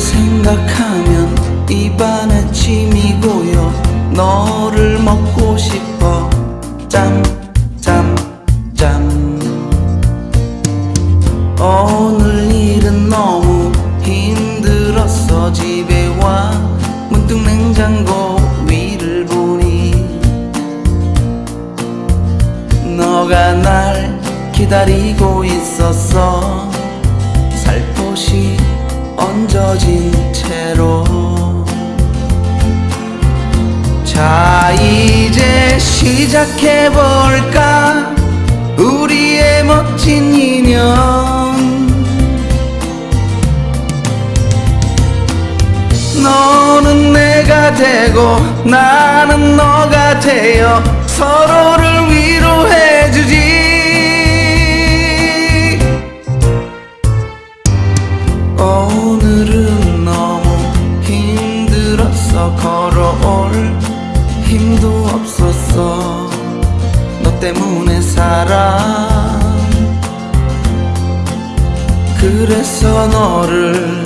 생각하면 입안에 침이 고여 너를 먹고 싶어. 짬 짬 짬. 오늘 일은 너무 힘들었어. 집에 와. 문득 냉장고 위를 보니 너가 날 기다리고 있었어. 살포시 얹어진 채로. 자 이제 시작해볼까? 우리의 멋진 인연. 너는 내가 되고 나는 너가 되어 서로를 위로해 힘들었어 걸어올 힘도 없었어. 너 때문에 살아 그래서 너를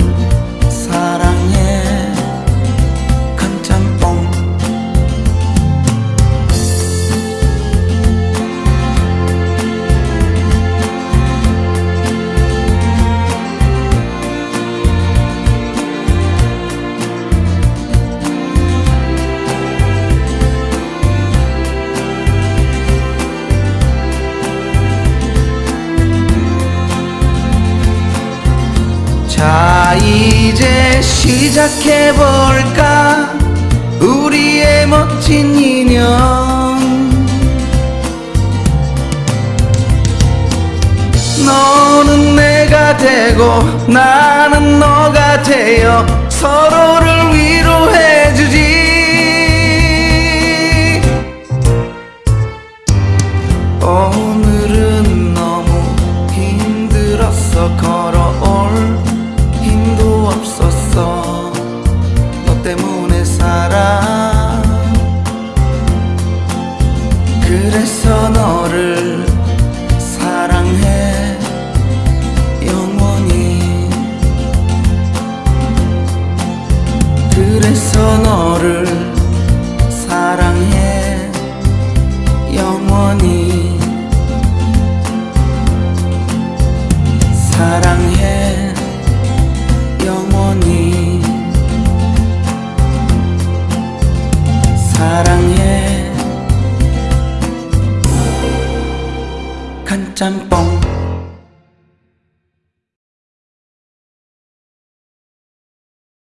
자 이제 시작해볼까? 우리의 멋진 인연. 너는 내가 되고 나는 너가 되어 서로를 위로해 너를 사랑해 영원히. 그래서 너를 사랑해 영원히. 사랑해 영원히. 사랑 해 간짬뽕